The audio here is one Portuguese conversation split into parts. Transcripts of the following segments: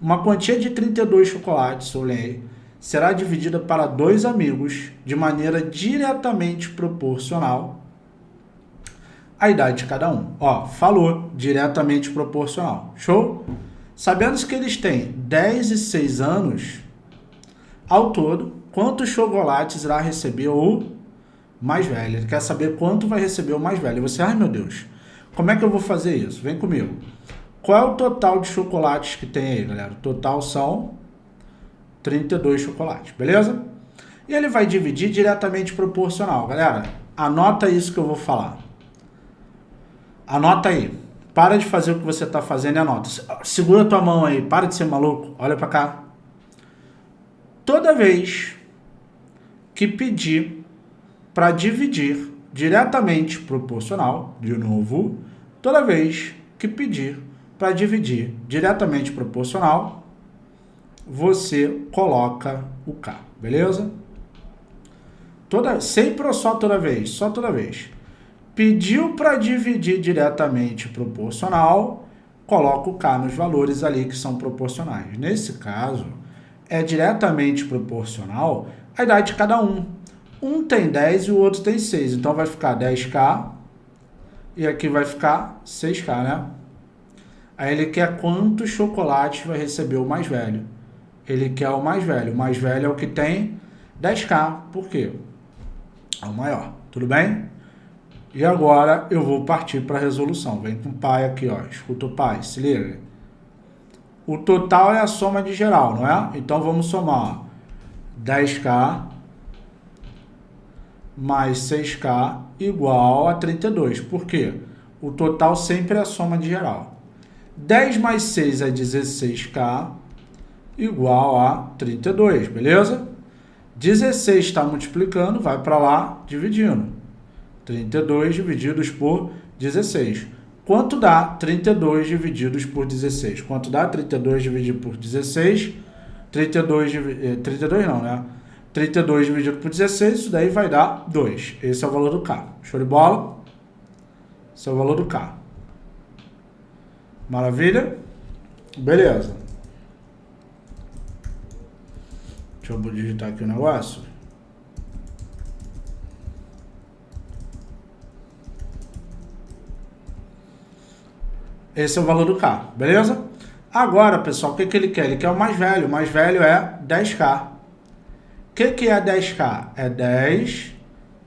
Uma quantia de 32 chocolates, será dividida para dois amigos de maneira diretamente proporcional à idade de cada um. Ó, falou, diretamente proporcional. Show? Sabendo que eles têm 10 e 6 anos, ao todo, quantos chocolates irá receber o mais velho? Ele quer saber quanto vai receber o mais velho. E você, ai meu Deus, como é que eu vou fazer isso? Vem comigo. Qual é o total de chocolates que tem aí, galera? O total são 32 chocolates, beleza? E ele vai dividir diretamente proporcional. Galera, anota isso que eu vou falar. Anota aí. Para de fazer o que você está fazendo e anota. Segura tua mão aí, para de ser maluco. Olha para cá. Toda vez que pedir para dividir diretamente proporcional, de novo, toda vez que pedir para dividir diretamente proporcional, você coloca o K, beleza? Toda, sempre ou só toda vez? Só toda vez. Pediu para dividir diretamente proporcional, coloca o K nos valores ali que são proporcionais. Nesse caso, é diretamente proporcional à idade de cada um. Um tem 10 e o outro tem 6, então vai ficar 10K e aqui vai ficar 6K, né? Aí ele quer quantos chocolates vai receber o mais velho. Ele quer o mais velho. O mais velho é o que tem 10K. Por quê? É o maior. Tudo bem? E agora eu vou partir para a resolução. Vem com o pai aqui, ó. Escuta o pai, se liga. O total é a soma de geral, não é? Então vamos somar 10K mais 6K igual a 32. Por quê? O total sempre é a soma de geral. 10 mais 6 é 16K igual a 32, beleza? 16 está multiplicando, vai para lá dividindo. 32 divididos por 16. Quanto dá 32 divididos por 16? Quanto dá 32 dividido por 16? 32, 32 não, né? 32 dividido por 16, isso daí vai dar 2. Esse é o valor do K. Show de bola? Esse é o valor do K. Maravilha? Beleza. Deixa eu digitar aqui o negócio. Esse é o valor do K, beleza? Agora, pessoal, o que, que ele quer? Ele quer o mais velho. O mais velho é 10K. O que, que é 10K? É 10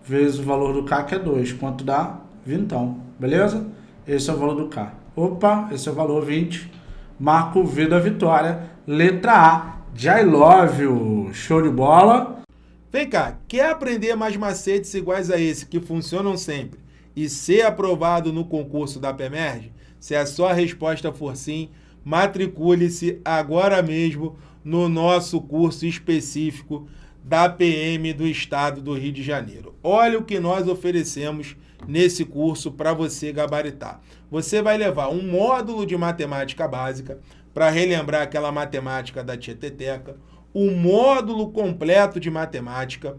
vezes o valor do K, que é 2. Quanto dá? Vintão, beleza? Esse é o valor do K. Opa, esse é o valor 20. Marco V da vitória. Letra A, I love you. Show de bola. Vem cá, quer aprender mais macetes iguais a esse que funcionam sempre e ser aprovado no concurso da PEMERG? Se a sua resposta for sim, matricule-se agora mesmo no nosso curso específico da PM do Estado do Rio de Janeiro. Olha o que nós oferecemos nesse curso para você gabaritar. Você vai levar um módulo de matemática básica para relembrar aquela matemática da tieteteca, um módulo completo de matemática,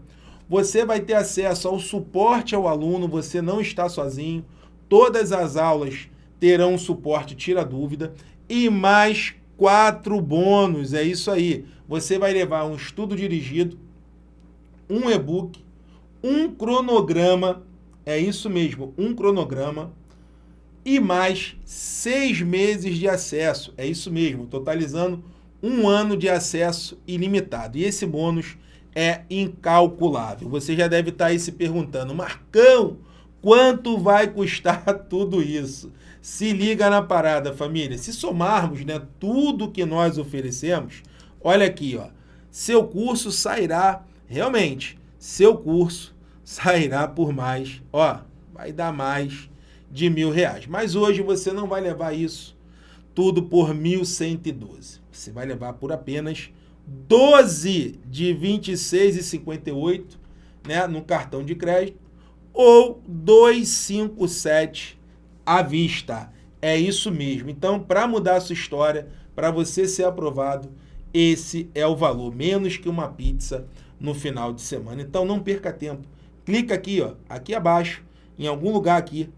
você vai ter acesso ao suporte ao aluno, você não está sozinho, todas as aulas terão suporte tira dúvida e mais quatro bônus, é isso aí. Você vai levar um estudo dirigido, um e-book, um cronograma é isso mesmo, um cronograma e mais seis meses de acesso. É isso mesmo, totalizando um ano de acesso ilimitado. E esse bônus é incalculável. Você já deve estar aí se perguntando, Marcão, quanto vai custar tudo isso? Se liga na parada, família. Se somarmos né, tudo que nós oferecemos, olha aqui, ó, seu curso sairá, realmente, seu curso sairá por mais, ó, vai dar mais de mil reais. Mas hoje você não vai levar isso tudo por 1.112. Você vai levar por apenas 12 de 26,58 né, no cartão de crédito ou 257 à vista. É isso mesmo. Então, para mudar a sua história, para você ser aprovado, esse é o valor, menos que uma pizza no final de semana. Então, não perca tempo clica aqui, ó, aqui abaixo, em algum lugar aqui,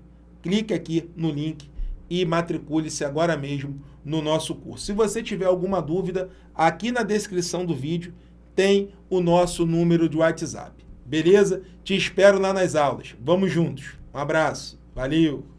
clique aqui no link e matricule-se agora mesmo no nosso curso. Se você tiver alguma dúvida, aqui na descrição do vídeo tem o nosso número de WhatsApp. Beleza? Te espero lá nas aulas. Vamos juntos. Um abraço. Valeu!